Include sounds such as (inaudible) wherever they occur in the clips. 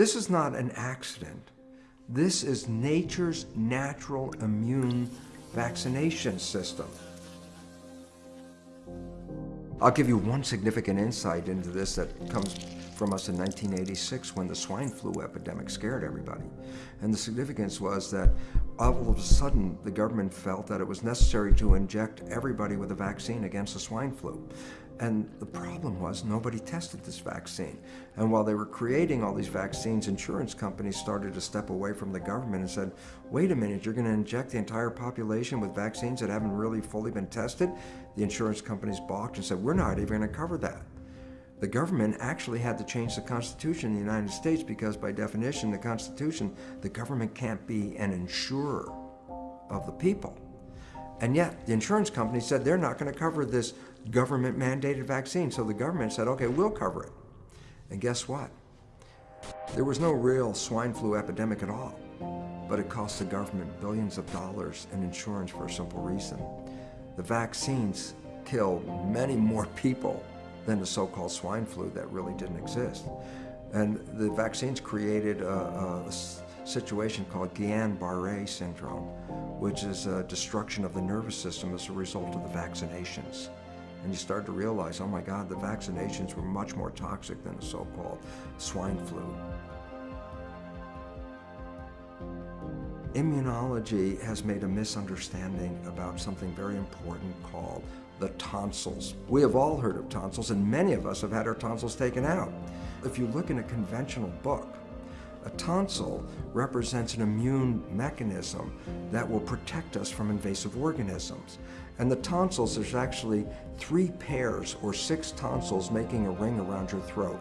This is not an accident. This is nature's natural immune vaccination system. I'll give you one significant insight into this that comes from us in 1986 when the swine flu epidemic scared everybody. And the significance was that all of a sudden the government felt that it was necessary to inject everybody with a vaccine against the swine flu. And the problem was nobody tested this vaccine. And while they were creating all these vaccines, insurance companies started to step away from the government and said, wait a minute, you're going to inject the entire population with vaccines that haven't really fully been tested? The insurance companies balked and said, we're not even going to cover that. The government actually had to change the Constitution in the United States because by definition, the Constitution, the government can't be an insurer of the people. And yet, the insurance company said they're not going to cover this government mandated vaccine. So the government said, okay, we'll cover it. And guess what? There was no real swine flu epidemic at all, but it cost the government billions of dollars in insurance for a simple reason. The vaccines killed many more (laughs) people than the so-called swine flu that really didn't exist. And the vaccines created a, a situation called Guillain-Barré syndrome, which is a destruction of the nervous system as a result of the vaccinations. And you start to realize, oh my God, the vaccinations were much more toxic than the so-called swine flu. Immunology has made a misunderstanding about something very important called the tonsils. We have all heard of tonsils and many of us have had our tonsils taken out. If you look in a conventional book, a tonsil represents an immune mechanism that will protect us from invasive organisms. And the tonsils, there's actually three pairs or six tonsils making a ring around your throat.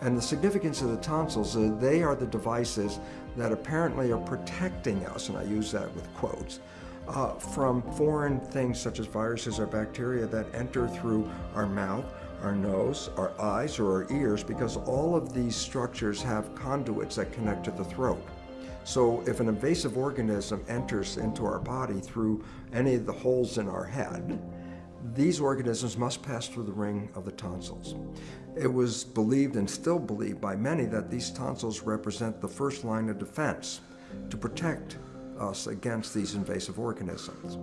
And the significance of the tonsils, uh, they are the devices that apparently are protecting us, and I use that with quotes, uh, from foreign things such as viruses or bacteria that enter through our mouth, our nose, our eyes, or our ears because all of these structures have conduits that connect to the throat. So if an invasive organism enters into our body through any of the holes in our head, these organisms must pass through the ring of the tonsils. It was believed and still believed by many that these tonsils represent the first line of defense to protect us against these invasive organisms.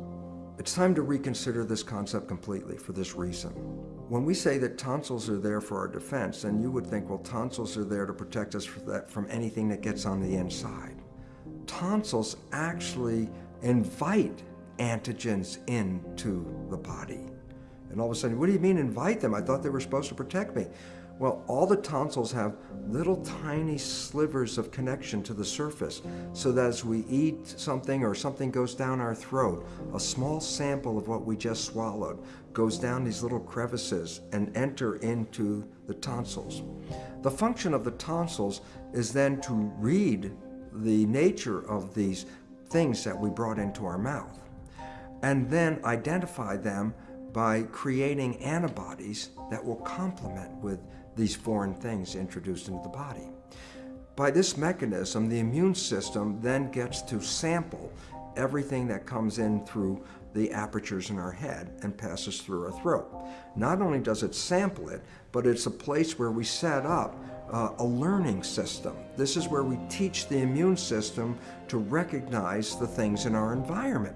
It's time to reconsider this concept completely for this reason. When we say that tonsils are there for our defense, then you would think, well, tonsils are there to protect us from, anything that gets on the inside. Tonsils actually invite antigens into the body. And all of a sudden, what do you mean invite them? I thought they were supposed to protect me. Well, all the tonsils have little tiny slivers of connection to the surface so that as we eat something or something goes down our throat, a small sample of what we just swallowed goes down these little crevices and enter into the tonsils. The function of the tonsils is then to read the nature of these things that we brought into our mouth and then identify them by creating antibodies that will complement with these foreign things introduced into the body. By this mechanism, the immune system then gets to sample everything that comes in through the apertures in our head and passes through our throat. Not only does it sample it, but it's a place where we set up uh, a learning system. This is where we teach the immune system to recognize the things in our environment.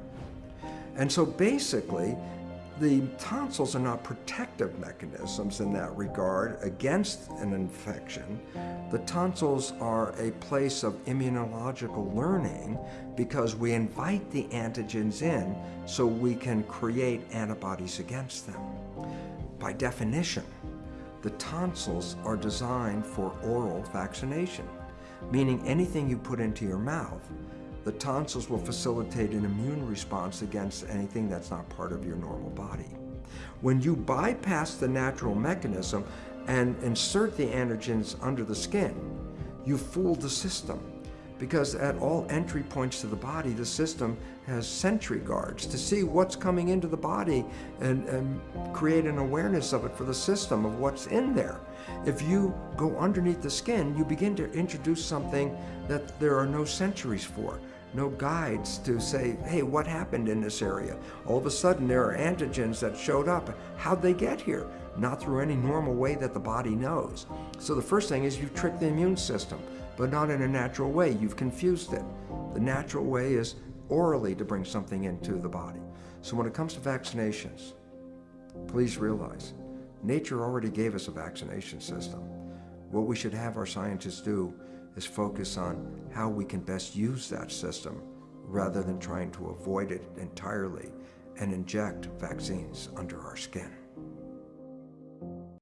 And so basically, the tonsils are not protective mechanisms in that regard against an infection. The tonsils are a place of immunological learning because we invite the antigens in so we can create antibodies against them. By definition, the tonsils are designed for oral vaccination, meaning anything you put into your mouth the tonsils will facilitate an immune response against anything that's not part of your normal body. When you bypass the natural mechanism and insert the antigens under the skin, you fool the system because at all entry points to the body, the system has sentry guards to see what's coming into the body and, and, create an awareness of it for the system of what's in there. If you go underneath the skin, you begin to introduce something that there are no sentries for no guides to say, hey, what happened in this area? All of a sudden, there are antigens that showed up. How'd they get here? Not through any normal way that the body knows. So the first thing is you trick the immune system. But not in a natural way. You've confused it. The natural way is orally to bring something into the body. So when it comes to vaccinations, please realize nature already gave us a vaccination system. What we should have our scientists do is focus on how we can best use that system rather than trying to avoid it entirely and inject vaccines under our skin.